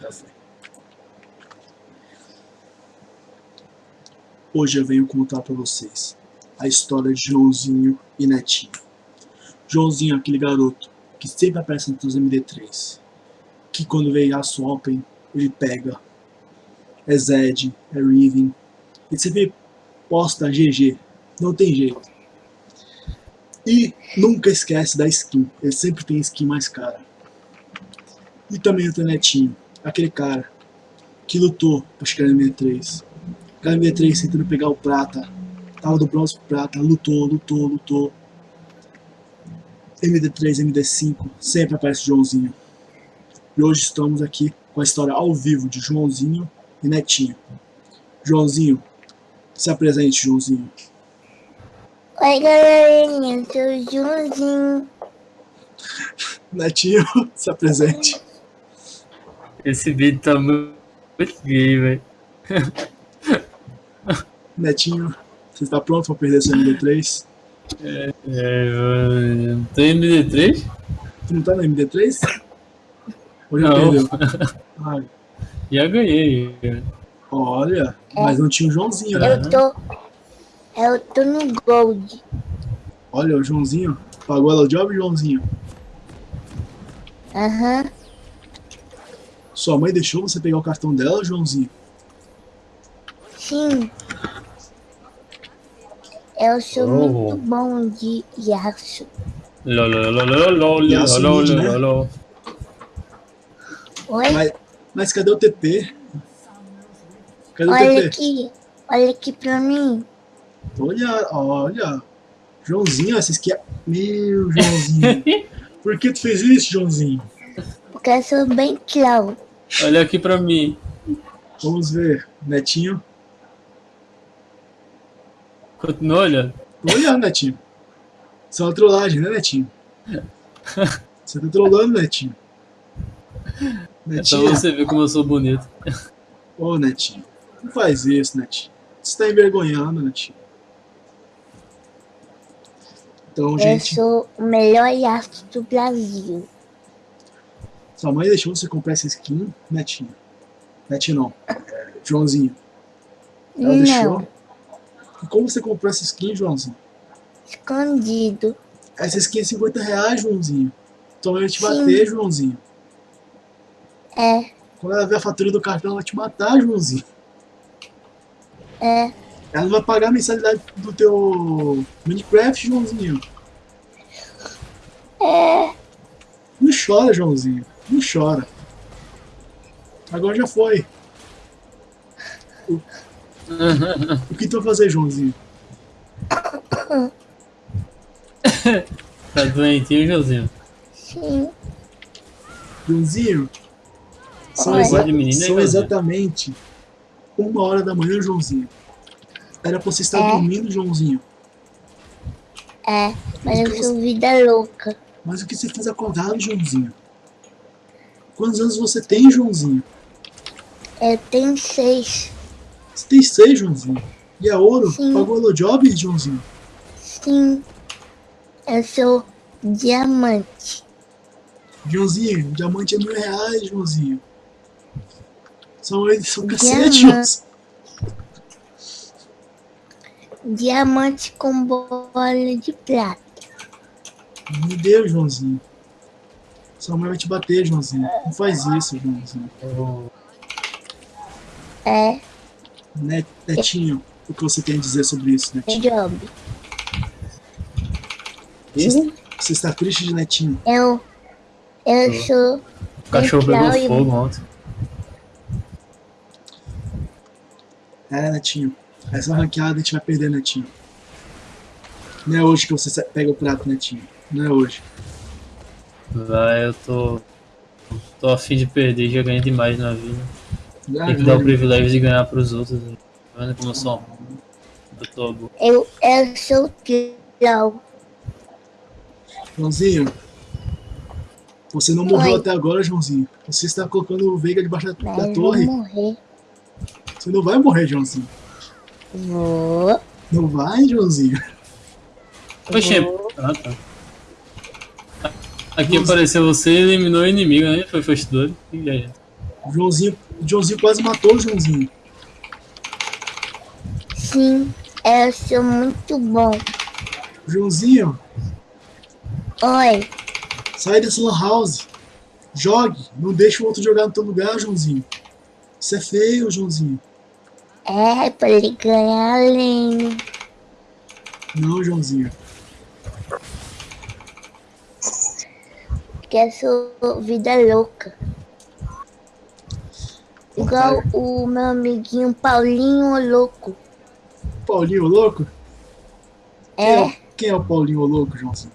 Já foi. Hoje eu venho contar pra vocês a história de Joãozinho e Netinho. Joãozinho é aquele garoto que sempre aparece nos MD3. Que quando veio a Swappen, ele pega. É Zed, é Riven. Ele sempre posta GG. Não tem jeito. E nunca esquece da skin. Ele sempre tem skin mais cara. E também o Netinho. Aquele cara que lutou pra chegar no MD3. Cara MD3 tentando pegar o prata. Tava do bronze pro prata. Lutou, lutou, lutou. MD3, MD5, sempre aparece o Joãozinho. E hoje estamos aqui com a história ao vivo de Joãozinho e Netinho. Joãozinho, se apresente, Joãozinho. Oi, galerinha, eu sou o Joãozinho. Netinho, se apresente. Esse vídeo tá muito gay, velho. Netinho, você está pronto para perder seu MD3? É, mano. Tem MD3? Tu não tá no MD3? Ou já Não. perdeu? Ai, Já ganhei. olha, mas não tinha o Joãozinho, né? Eu tô... Eu tô no Gold. Olha, o Joãozinho. Pagou ela o job, Joãozinho? Aham. Sua mãe deixou você pegar o cartão dela, Joãozinho? Sim. Eu sou Oh. muito bom de Yasuo. Lololololol, a Suíde, né? Oi? Mas, mas cadê o TP? Cadê o Olha TP? aqui. Olha aqui pra mim. Olha, olha. Joãozinho, essa aqui é... Meu, Joãozinho. Por que tu fez isso, Joãozinho? Porque eu sou bem clown. Olha aqui pra mim. Vamos ver. Netinho. Continua olhando. Tô olhando, Netinho. Isso é uma trollagem, né, Netinho? Você tá trollando, Netinho. É pra Netinho. você ver como eu sou bonito. Ô, Netinho. Não faz isso, Netinho. Você tá envergonhando, Netinho. Então, Eu gente, sou o melhor Yasuo do Brasil. Sua mãe deixou você comprar essa skin, Netinho. Netinho não. É, Joãozinho. Ela deixou. Não. E como você comprou essa skin, Joãozinho? Escondido. Essa skin é 50 reais, Joãozinho. Tua mãe vai te Sim. bater, Joãozinho. É. Quando ela ver a fatura do cartão, ela vai te matar, Joãozinho. É. Ela não vai pagar a mensalidade do teu Minecraft, Joãozinho. É. Não chora, Joãozinho. Não chora. Agora já foi. O, o que tu vai fazer, Joãozinho? Tá doentinho, Josinho? Sim. Joãozinho? São, exa- menina, são Joãozinho? exatamente uma hora da manhã, Joãozinho. Era pra você estar É. dormindo, Joãozinho. É. Mas eu sou vida louca. Mas o que você fez acordado, Joãozinho? Quantos anos você tem, Joãozinho? Eu tenho seis. Você tem seis, Joãozinho. E é ouro? Sim. Pagou o job, Joãozinho? Sim. Eu sou diamante. Joãozinho, diamante é mil reais, Joãozinho. São, são cacete. Joãozinho. Diamante com bola de prata. Meu Deus, Joãozinho. Sua mãe vai te bater, Joãozinho. Não faz isso, Joãozinho. É. Net, netinho, o que você tem a dizer sobre isso, Netinho? Job. Você, você está triste de Netinho? Eu. Eu sou. O cachorro pegou fogo ontem. É, Netinho. Essa ranqueada a gente vai perder, Netinho. Não é hoje que você pega o prato, Netinho. Não é hoje. Vai, eu tô. Tô afim de perder, já ganhei demais na vida. Tem que dar o privilégio de ganhar pros outros. né? Tá vendo como eu sou um- Eu tô bom. Eu, eu sou clown. Joãozinho, você não morreu Oi. até agora, Joãozinho. Você está colocando o Veiga debaixo da, Mas da eu torre. vou morrer. Você não vai morrer, Joãozinho. Vou. Não vai, Joãozinho. Oxê. Ah, tá. Aqui apareceu você e eliminou o inimigo, né? Foi blood. E aí? O Joãozinho, Joãozinho quase matou o Joãozinho. Sim, eu sou muito bom. Joãozinho, Oi, sai dessa lan house. Jogue. Não deixa o outro jogar no teu lugar, Joãozinho. Isso é feio, Joãozinho. é pra ele ganhar além. Não, Joãozinho. Que é sua vida louca. Igual o meu amiguinho Paulinho Louco. Paulinho louco? Quem É, é, quem é o Paulinho louco, Joãozinho?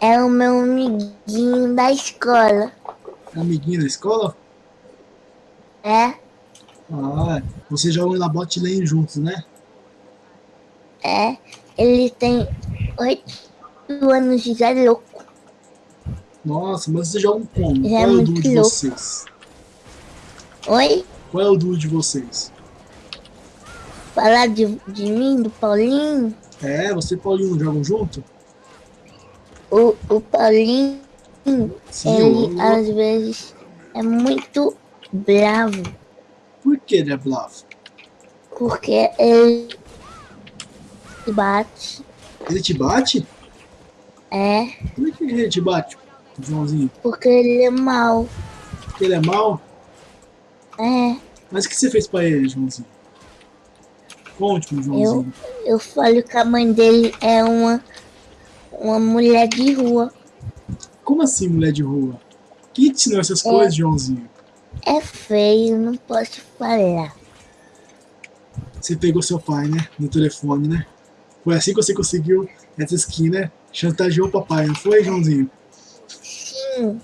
é o meu amiguinho da escola. Amiguinho da escola? É, Ah, vocês jogam na bot lane juntos, né? é. Ele tem oito anos de já louco. Nossa, mas vocês jogam como? Ele Qual é é o duo de louco. vocês? Oi? Qual é o duo de vocês? Falar de, de mim, do Paulinho? É, você e Paulinho jogam junto? O, o Paulinho, Sim, ele eu- às vezes é muito bravo. Por que ele é blaf? Porque ele bate. Ele te bate? É, Por que ele te bate, Joãozinho? porque ele é mau. Porque ele é mau? É, Mas o que você fez pra ele, Joãozinho? Conte-me, Joãozinho. eu falo que a mãe dele é uma, uma mulher de rua. Como assim, mulher de rua? Quem te ensinou essas coisas, Joãozinho? É feio, não posso falar. Você pegou seu pai, né? No telefone, né? Foi assim que você conseguiu essa skin, né? Chantageou o papai, não foi, Joãozinho? Sim.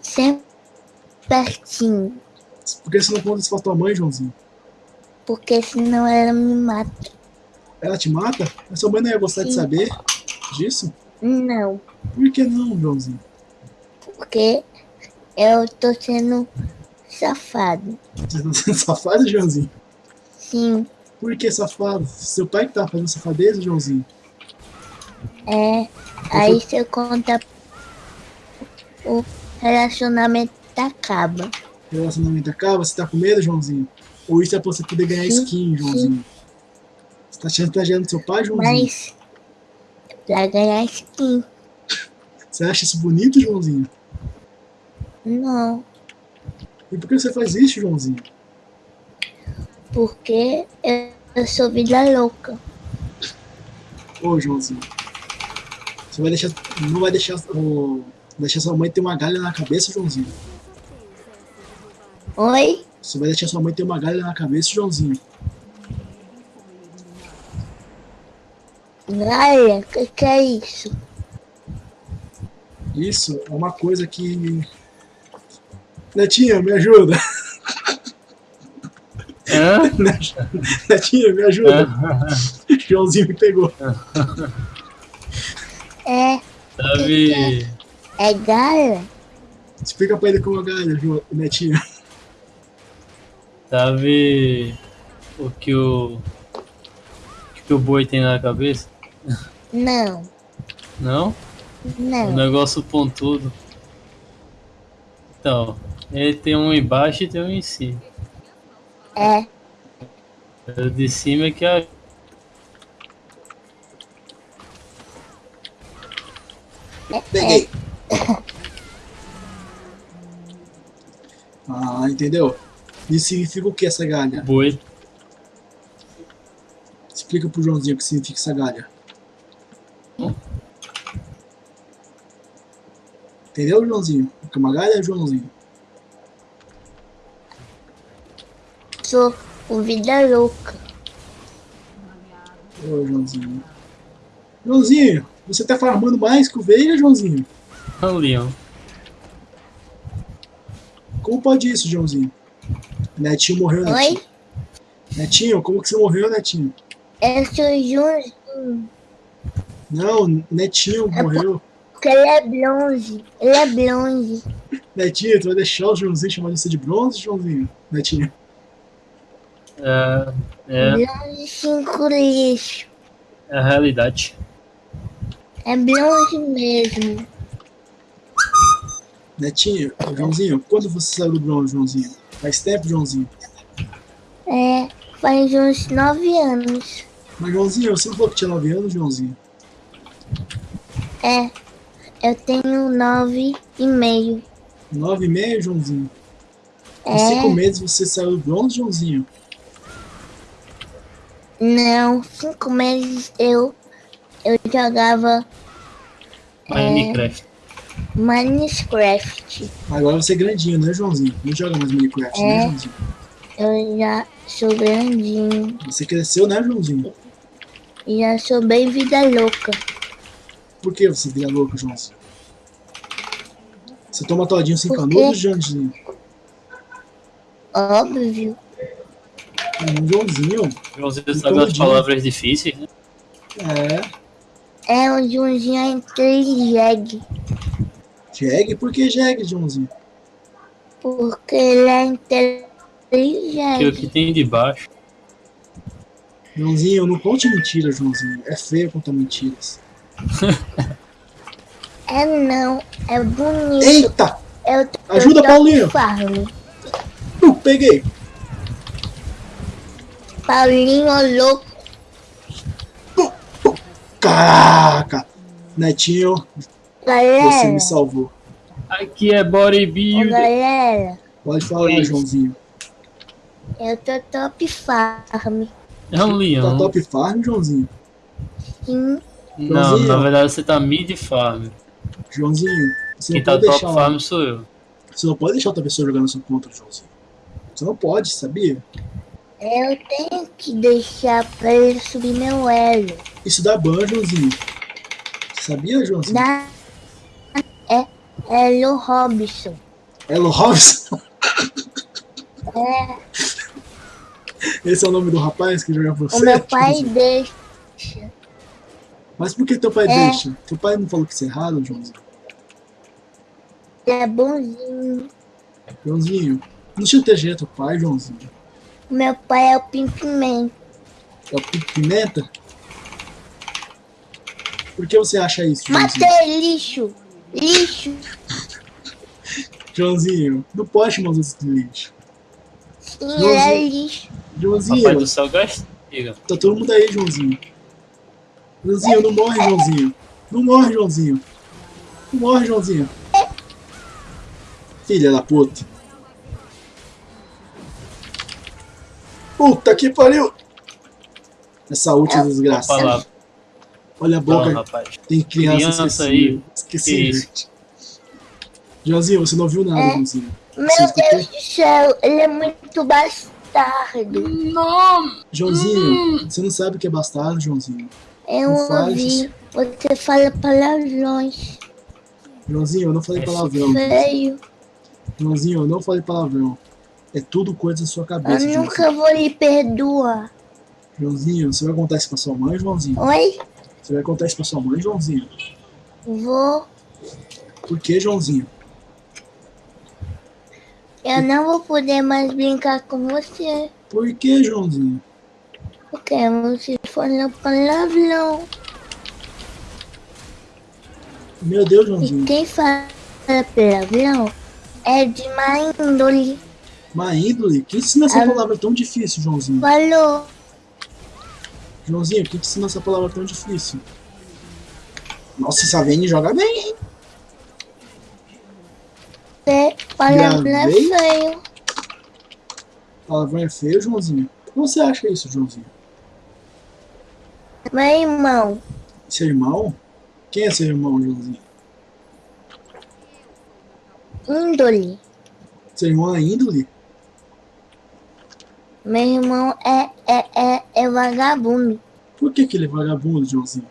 Sempre pertinho. Por que você não conta isso pra tua mãe, Joãozinho? Porque senão ela me mata. Ela te mata? Mas sua mãe não ia gostar de Sim. saber disso? Não. Por que não, Joãozinho? Porque eu tô sendo safado. Você tá sendo safado, Joãozinho? Sim, Por que safado? Seu pai que tá fazendo safadeza, Joãozinho? É. Aí você conta o relacionamento acaba. O relacionamento acaba? Você tá com medo, Joãozinho? Ou isso é pra você poder ganhar Sim, skin, Joãozinho? Você tá chantageando seu pai, Joãozinho? Mas pra ganhar skin, Você acha isso bonito, Joãozinho? não. E por que você faz isso, Joãozinho? Porque eu, eu sou vida louca. Ô, Joãozinho. Você vai deixar. Não vai deixar. ô, deixar sua mãe ter uma galha na cabeça, Joãozinho? Oi? Você vai deixar sua mãe ter uma galha na cabeça, Joãozinho? Galera, o que, que é isso? Isso é uma coisa que. Netinha, me ajuda! Hã? Netinha, me ajuda! Joãozinho me pegou. É, Sabe, é galera? Explica pra ele como é galha, Jo- Netinha. sabe o que o, o que o boi tem na cabeça? Não, Não? Um não. negócio pontudo. Então, ele tem um embaixo e tem um em cima. É, O de cima é que é Peguei! Ah, entendeu? Isso significa o que essa galha? boi. Explica pro Joãozinho o que significa essa galha. Hum? Entendeu, Joãozinho? O que é uma galha, Joãozinho? sou o vida louca. Ô, Joãozinho. Joãozinho, você tá farmando mais que o Veiga, Joãozinho? É um leão. Como pode isso, Joãozinho? Netinho morreu, Netinho. Oi? Netinho, como que você morreu, Netinho? Eu sou Junzinho. Não, Netinho morreu. Porque ele é bronze. Ele é bronze. Netinho, tu vai deixar o Joãozinho chamar você de bronze, Joãozinho? Netinho. É, é, Bronze cinco lixo. é a realidade. É bronze mesmo. Netinho, Joãozinho, quando você saiu do bronze, Joãozinho? Faz tempo, Joãozinho? É, faz uns nove anos. Mas, Joãozinho, você não falou que tinha 9 anos, Joãozinho? É, eu tenho nove e meio. 9 e meio, Joãozinho? Com É. 5 meses você saiu do bronze, Joãozinho? Não, cinco meses eu, eu jogava Minecraft. Minecraft. Agora você é grandinho, né, Joãozinho? Não joga mais Minecraft, né, É. Joãozinho? Eu já sou grandinho. Você cresceu, né, Joãozinho? E já sou bem vida louca. Por que você vira louco, Joãozinho? Você toma todinho sem Por quê? canudo, Joãozinho? Óbvio. Hum, Joãozinho? Joãozinho E sabe as palavras difíceis, né? É. É o Junzinho é inteligente. Jeg? Por que Jeg, Joãozinho? Porque ele é Que o inteligente. que tem de baixo. Joãozinho, não conte mentiras, Joãozinho. É feio contar mentiras. É não, é bonito. Eita! Eu tô Ajuda, eu tô Paulinho. Farm. Uh, peguei! Paulinho louco. Caraca! Netinho, você me salvou. Aqui é ô, bodybuilder. galera, Pode falar, Oi. Joãozinho. eu tô top farm. É um Tá leão. top farm, Joãozinho? Sim, Não, Joãozinho. na verdade você tá mid farm. Joãozinho, você Quem não tá pode top deixar. farm sou eu. Você não pode deixar outra pessoa jogando na sua conta, Joãozinho. Você não pode, sabia? Eu tenho que deixar pra ele subir meu elo. Isso dá ban, Joãozinho. Você sabia, Joãozinho? Da... É Elo Robson. Elo Robson? É, Esse é o nome do rapaz que joga com o você? meu pai Joãozinho? deixa. Mas por que teu pai É. deixa? Teu pai não falou que isso é errado, Joãozinho? Ele é bonzinho. Joãozinho, não tinha TG teu pai, Joãozinho. Meu pai é o Pimpimento. É o Pico Pimenta? Por que você acha isso, Joãozinho? Matei lixo! Lixo! Joãozinho, não pode chamar os outros de lixo. Sim, ele é Joãozinho. lixo. Joãozinho, Papai do céu castiga. tá todo mundo aí, Joãozinho. Joãozinho, não morre, Joãozinho. Não morre, Joãozinho. Não morre, Joãozinho. Filha da puta. Puta que pariu! Essa última desgraça. Olha a Não, boca, rapaz. tem criança, Criança aí. Esqueci. Joãozinho, você não viu nada, É. Joãozinho. Meu? Deus do céu, ele é muito bastardo. Joãozinho, você não sabe o que é bastardo, Joãozinho. Eu Não ouvi. Você fala palavrões. Joãozinho, eu não falei É palavrão. Feio. Joãozinho, eu não falei palavrão. É tudo coisa da sua Eu cabeça, Joãozinho. nunca vou lhe perdoar. Joãozinho, você vai contar isso pra sua mãe, Joãozinho? Oi? Você vai contar isso pra sua mãe, Joãozinho? Vou. Por que, Joãozinho? Eu não vou poder mais brincar com você. Por que, Joãozinho? Porque você falou palavrão. Meu Deus, E Joãozinho. quem fala palavrão é de má índole. Má índole? Quem ensina essa Ah. palavra tão difícil, Joãozinho? Falou. Joãozinho, quem te ensina essa palavra tão difícil? Nossa, essa Vene joga bem, hein? Você palavrão é feio. Palavrão é feio, Joãozinho? Como você acha isso, Joãozinho? Meu irmão, Seu irmão? Quem é seu irmão, Joãozinho? índole. Seu irmão é índole? Meu irmão é, é, é, é vagabundo. Por que, que ele é vagabundo, Joãozinho?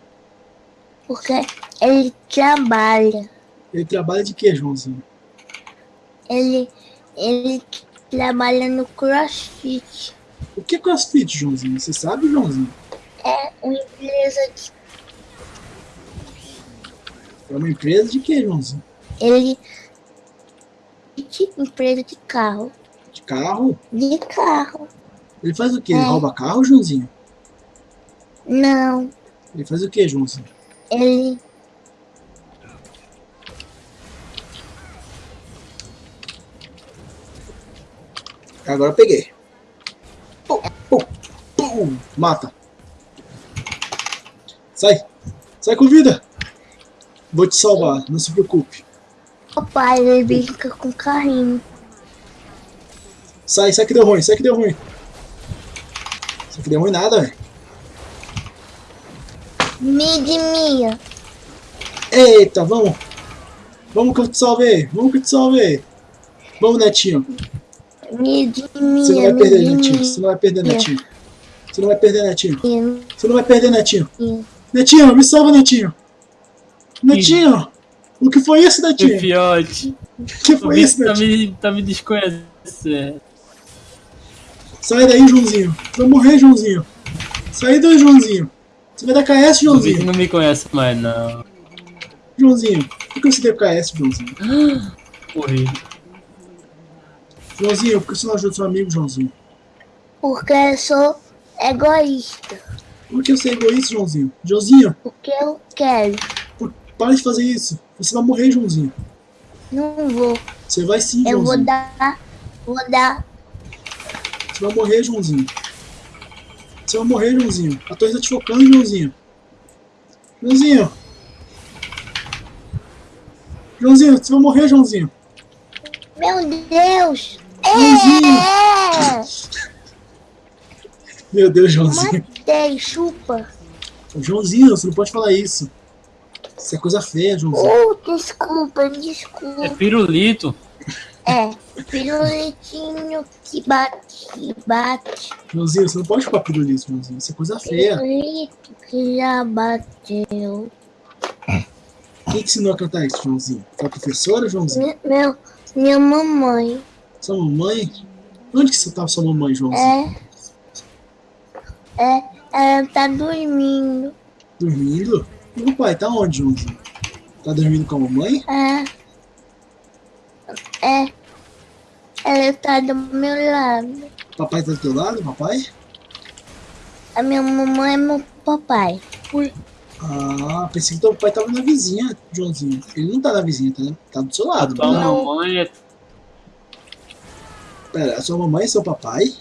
Porque ele trabalha. Ele trabalha de quê, Joãozinho? Ele, ele trabalha no crossfit. O que é crossfit, Joãozinho? Você sabe, Joãozinho? É uma empresa de. É uma empresa de quê, Joãozinho? Ele. de empresa de carro. De carro? De carro. Ele faz o quê? É. Rouba carro, Joãozinho? Não. Ele faz o quê, Joãozinho? Ele... Agora peguei. Pum, pum, pum. Mata. Sai. Sai com vida. Vou te salvar, não se preocupe. Papai, ele brinca com carrinho. Sai, sai que deu ruim, sai que deu ruim. Sai que deu ruim nada, velho. Mid minha. Eita, vamos. Vamos que eu te salvei. Vamos que eu te salvei. Vamos, Netinho. Mid Você não minha. vai perder, Netinho. Você não vai perder, minha. Netinho. Você não vai perder, Netinho. minha. Você não vai perder, Netinho. minha. Netinho, me salva, Netinho. Netinho. O que foi isso, Netinho? Fiote. O que foi isso, Vitor tá Netinho? me, tá me desconhecendo. Sai daí, Joãozinho. Vai morrer, Joãozinho. Sai daí, Joãozinho. Você vai dar KS, Joãozinho. não me conhece mais, não. Joãozinho. Por que você deu KS, Joãozinho? Morri. Joãozinho, por que você não ajuda seu amigo, Joãozinho? Porque eu sou egoísta. Por que você é egoísta, Joãozinho? Joãozinho, Porque eu quero. por- para de fazer isso. Você vai morrer, Joãozinho. Não vou. Você vai sim, Eu vou Joãozinho. dar. Vou dar. Você vai morrer, Joãozinho. Você vai morrer, Joãozinho. A torre tá te focando, Joãozinho. Joãozinho. Joãozinho, você vai morrer, Joãozinho. Meu Deus! Joãozinho. É! Meu Deus, Joãozinho. Matei, chupa. Joãozinho, você não pode falar isso. Isso é coisa feia, Joãozinho. Oh, desculpa, É desculpa. pirulito. É, pirulitinho que bate, que bate. Joãozinho, você não pode ficar pirulito, Joãozinho. Isso é coisa feia. Pirulito que já bateu. Quem te ensinou a cantar isso, Joãozinho? Sua professora, Joãozinho? Me- Meu, minha mamãe. Sua mamãe? Onde que você tava sua mamãe, Joãozinho? É. É, ela tá dormindo. Dormindo? E o pai, tá onde, Joãozinho? Tá dormindo com a mamãe? É. É. Ela tá do meu lado. Papai tá do teu lado, papai? A minha mamãe é meu papai. Ah, pensei que teu pai tava na vizinha, Joãozinho. Ele não tá na vizinha, tá, tá do seu lado. Tua Tá? mamãe é Pera, a sua mamãe e seu papai?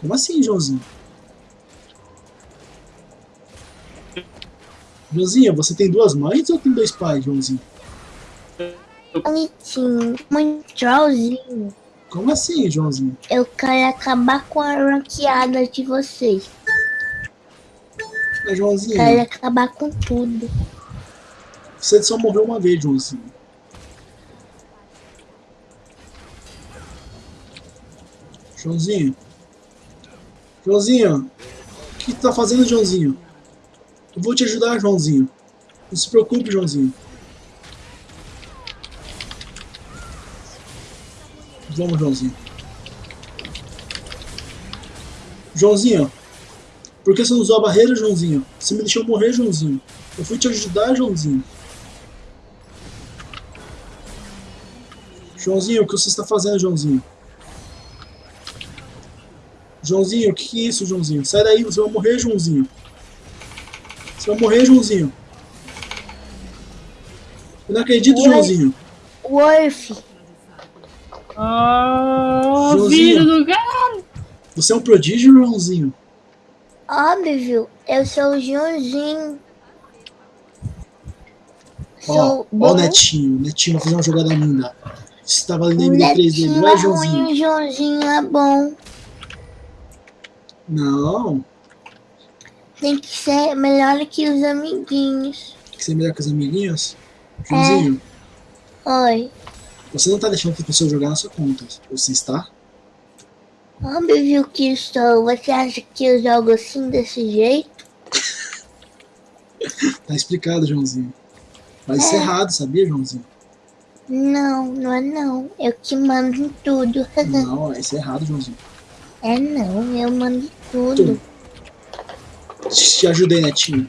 Como assim, Joãozinho? Joãozinho, você tem duas mães ou tem dois pais, Joãozinho? Bonitinho. Muito trollzinho. Como assim, Joãozinho? Eu quero acabar com a ranqueada de vocês. É, Joãozinho, Quero acabar com tudo. você só morreu uma vez, Joãozinho. Joãozinho. Joãozinho. O que tu tá fazendo, Joãozinho? Eu vou te ajudar, Joãozinho. Não se preocupe, Joãozinho. Vamos, Joãozinho. Joãozinho. Por que você não usou a barreira, Joãozinho? Você me deixou morrer, Joãozinho. Eu fui te ajudar, Joãozinho. Joãozinho, o que você está fazendo, Joãozinho? Joãozinho, o que, que é isso, Joãozinho? Sai daí, você vai morrer, Joãozinho. Você vai morrer, Joãozinho. Eu não acredito, Ué. Joãozinho. Worf. Ah, Joãozinho. vida do cara. Você é um prodígio, Joãozinho. Óbvio, eu sou o Joãozinho. Ó, Sou ó o. Netinho. Netinho vai fazer uma jogada linda. Você tá valendo O MD3 dele. Netinho Vai, é Joãozinho. ruim, o Joãozinho é bom. Não. Tem que ser melhor que os amiguinhos. Tem que ser melhor que os amiguinhos. Joãozinho, Oi. Você não tá deixando as pessoas jogar na sua conta. Você está? Óbvio que estou. Você acha que eu jogo assim, desse jeito? Tá explicado, Joãozinho. Mas isso é errado, sabia, Joãozinho? Não, não é não. Eu que mando em tudo. Não, isso é errado, Joãozinho. É não, eu mando em tudo. Te ajudei, Netinho.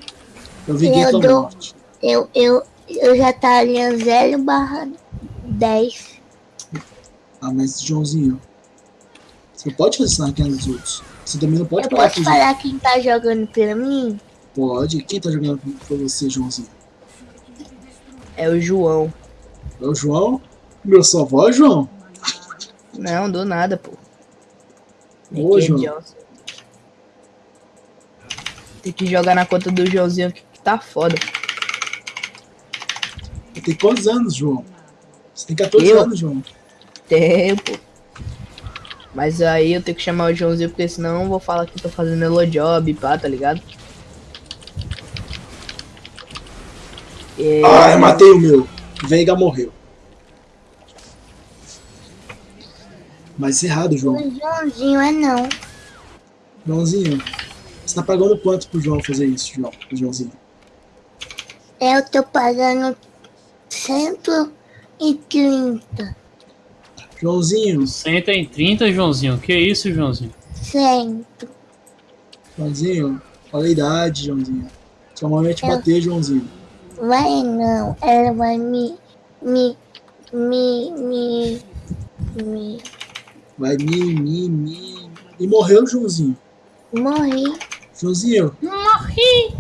Eu vi Eu tua dou- morte. Eu, eu, eu já tá ali a 0 barra 10. Ah, mas, Joãozinho, você não pode fazer isso na raquinha dos outros. Você também não pode Eu falar posso que falar quem tá jogando pra mim? Pode. Quem tá jogando por você, Joãozinho? É o João. É o João? Meu sua voz, João? Não, do nada, pô. Ô, é João. Johnson. Tem que jogar na conta do Joãozinho aqui que tá foda. Tem quantos anos, João? Você tem 14 Eu? anos, João. Tempo. Mas aí eu tenho que chamar o Joãozinho, porque senão eu vou falar que eu tô fazendo elo job, pá, tá ligado? É, Ah, eu matei o meu. Veiga morreu. Mas errado, João. O Joãozinho é não. Joãozinho, você tá pagando quanto pro João fazer isso, João? Joãozinho? Eu tô pagando 130. Joãozinho, Senta em 30, Joãozinho. Que isso, Joãozinho? Cento. Joãozinho, olha a idade, Joãozinho. Sua mãe vai te Eu- bater, Joãozinho. Vai não. Ela vai me. Me. Me. Me. Me. Vai me, me, me. E morreu, Joãozinho. Morri. Joãozinho. Morri!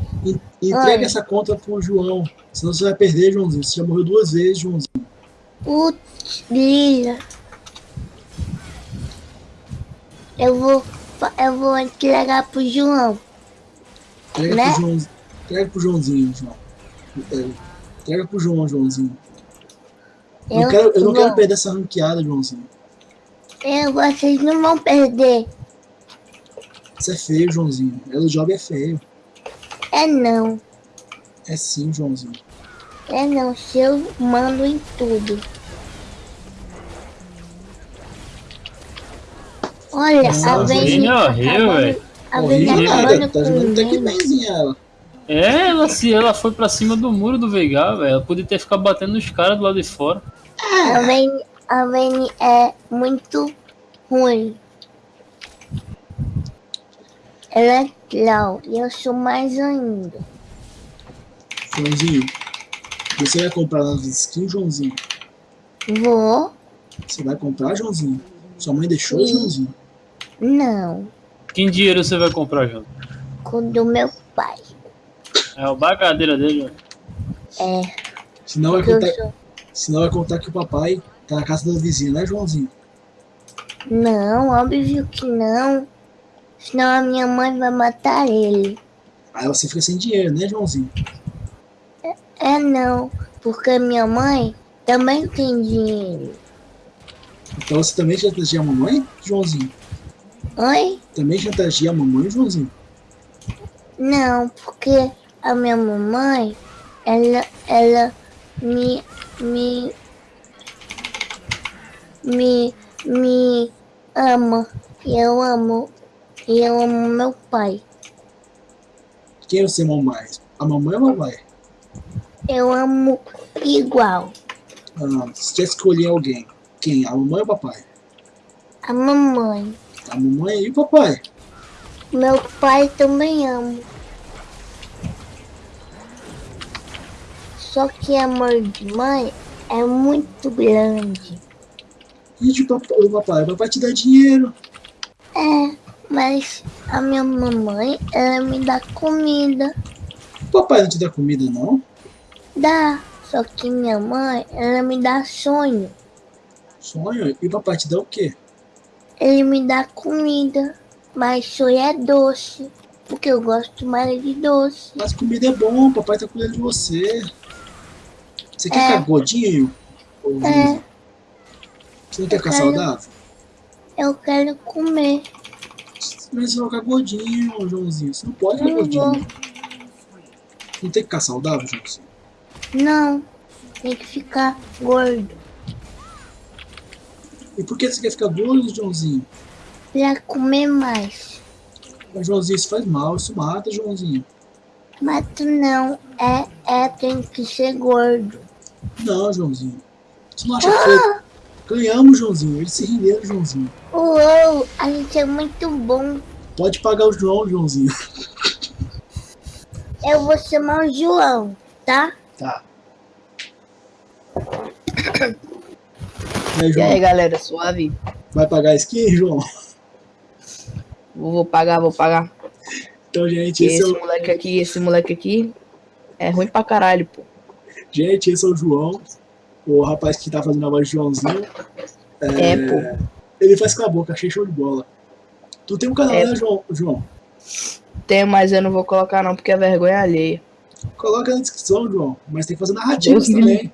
Entrega Oi. essa conta pro João. Senão você vai perder, Joãozinho. Você já morreu duas vezes, Joãozinho. Putz, Lila. Eu vou. Eu vou entregar pro João. Entrega Né? pro João. Entrega pro Joãozinho, João. Entrega pro João, Joãozinho. Eu, não quero, eu não quero perder essa ranqueada, Joãozinho. Eu, vocês não vão perder. Isso é feio, Joãozinho. Elo job é feio. É não. É sim, Joãozinho. É não. Se eu mando em tudo. Olha, Nossa, a a Veni Vini é tá horrível, velho. A Vini nada. acabando Tá jogando até que benzinha ela. É, ela, se ela foi pra cima do muro do Veigar, velho. Ela podia ter ficado batendo nos caras do lado de fora. A Veni, a é muito ruim. Ela é legal e eu sou mais ainda. Joãozinho, você vai comprar nas skins, Joãozinho? Vou? Você vai comprar, Joãozinho? Sua mãe deixou, Sim. Joãozinho? Não. Que dinheiro você vai comprar, João? Com o do meu pai. É o bagadeira dele, velho. É, Senão vai, contar, sou. senão vai contar que o papai tá na casa da vizinha, né, Joãozinho? Não, óbvio que não. Senão a minha mãe vai matar ele. Aí você fica sem dinheiro, né, Joãozinho? É não, porque minha mãe também tem dinheiro. Então você também chantageia a mamãe, Joãozinho? Oi? Também chantageia a mamãe, Joãozinho? Não, porque a minha mamãe, ela, ela me, me, me, me ama. E eu amo, e eu amo meu pai. Quem você ama mais? A mamãe ou o papai? Eu amo igual. Ah, se que escolher alguém, quem? A mamãe ou o papai? A mamãe. A mamãe e o papai. Meu pai também ama. Só que amor de mãe é muito grande. E de papai, o papai? O papai te dá dinheiro. É, mas a minha mamãe, ela me dá comida. O papai não te dá comida, não? Dá. Só que minha mãe, ela me dá sonho. Sonho. E papai te dá o quê? Ele me dá comida. Mas sonho é doce. Porque eu gosto mais de doce. Mas comida é bom, papai tá cuidando de você. Você quer É. ficar gordinho? Ô, É? Você não quer Eu ficar quero. saudável? eu quero comer. Mas você vai ficar gordinho, Joãozinho. Você não pode ficar não gordinho. vou. Não tem que ficar saudável, Joãozinho. Não, tem que ficar gordo. E por que você quer ficar gordo, Joãozinho? Pra comer mais. Mas, Joãozinho, isso faz mal, isso mata, Joãozinho. Mas tu não, é, é, tem que ser gordo. Não, Joãozinho. Você não acha feio? Ganhamos, Joãozinho. Eles se renderam, Joãozinho. Uou, a gente é muito bom. Pode pagar o João, Joãozinho. Eu vou chamar o João, tá? Tá. E aí, E João? aí, galera, suave? Vai pagar skin, João? Vou, pagar, vou pagar. Então, gente, E esse é esse o, moleque aqui, esse moleque aqui é ruim pra caralho, pô. gente, esse é o João. O rapaz que tá fazendo a voz de Joãozinho. É, pô. Ele faz com a boca, achei show de bola. Tu tem um canal, É. né, João? João? Tem, mas eu não vou colocar não, porque é vergonha alheia. Coloca na descrição, João. Mas tem que fazer narrativas Deus também.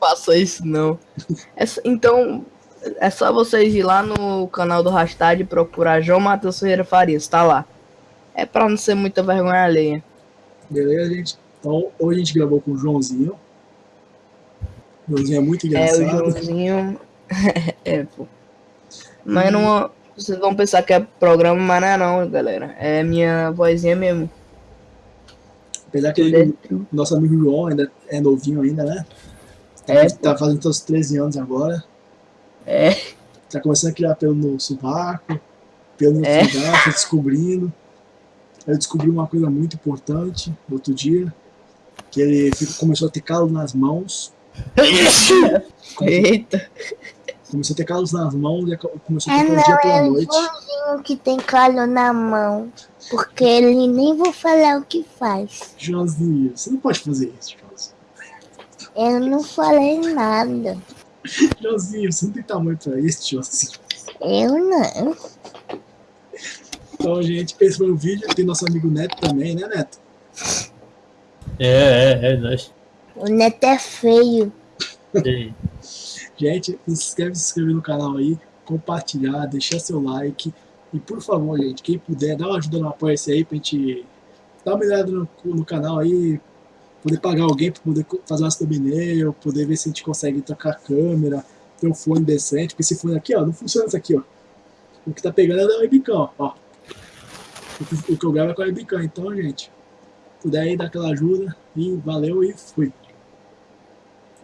Faça isso não. É então, é só vocês ir lá no canal do Hashtag e procurar João Matheus Ferreira Farias, tá lá. É pra não ser muita vergonha alheia. Beleza, gente? Então, hoje a gente gravou com o Joãozinho. O Joãozinho é muito É, o engraçado. Joãozinho. é, pô. Mas não. Vocês vão pensar que é programa, mas não é não, galera. É minha vozinha mesmo. Apesar que ele, nosso amigo João ainda é novinho ainda, né? Tá, É, tá fazendo seus 13 anos agora. É. Tá começando a criar pelo no sovaco, pelo no É. tá descobrindo. Eu descobri uma coisa muito importante no outro dia, que ele começou a ter calo nas mãos. Eita. Começou a ter calos nas mãos e começou a É ter não, dia pela é o noite. Joãozinho que tem calo na mão. Porque ele nem vou falar o que faz. Joãozinho, você não pode fazer isso, Joãozinho. Eu não falei nada. Joãozinho, você não tem tamanho pra isso, Joãozinho. Eu não. Então, gente, esse foi o vídeo. Tem nosso amigo Neto também, né, Neto? É, é, é, nós. O neto é feio. E- Gente, se de se inscrever no canal aí, compartilhar, deixar seu like. E por favor, gente, quem puder, dá uma ajuda no Apoia-se aí pra gente dar uma olhada no, no canal aí, poder pagar alguém pra poder fazer umas thumbnail, poder ver se a gente consegue trocar a câmera, ter um fone decente, porque esse fone aqui, ó, não funciona isso aqui, ó. O que tá pegando é da webcam, ó. O o que eu gravo é com a webcam, então, gente, puder aí dar aquela ajuda, e valeu e fui.